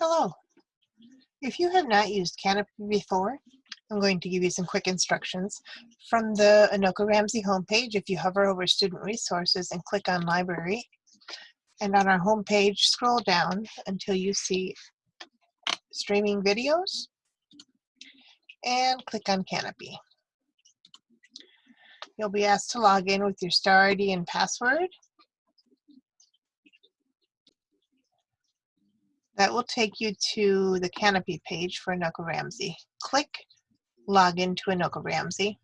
Hello. If you have not used Kanopy before, I'm going to give you some quick instructions. From the Anoka Ramsey homepage, if you hover over Student Resources and click on Library, and on our homepage, scroll down until you see Streaming Videos, and click on Kanopy. You'll be asked to log in with your star ID and password, That will take you to the Kanopy page for Anoka Ramsey. Click Log into Anoka Ramsey.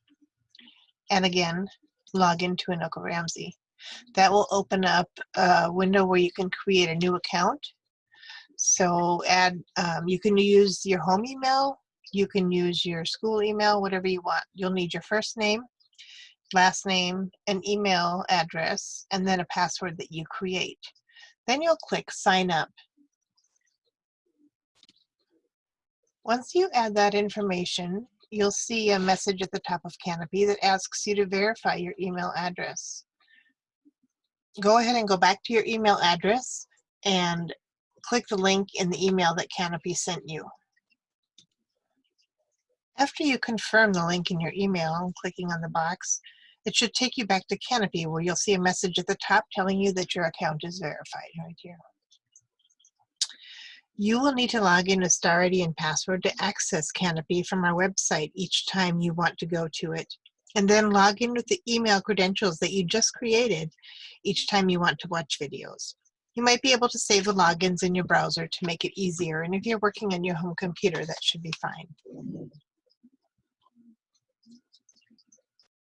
And again, log into Anoka Ramsey. That will open up a window where you can create a new account. So add, um, you can use your home email, you can use your school email, whatever you want. You'll need your first name, last name, an email address, and then a password that you create. Then you'll click sign up Once you add that information, you'll see a message at the top of Kanopy that asks you to verify your email address. Go ahead and go back to your email address and click the link in the email that Kanopy sent you. After you confirm the link in your email, clicking on the box, it should take you back to Kanopy where you'll see a message at the top telling you that your account is verified right here. You will need to log in with Star ID and password to access Kanopy from our website each time you want to go to it. And then log in with the email credentials that you just created each time you want to watch videos. You might be able to save the logins in your browser to make it easier. And if you're working on your home computer, that should be fine.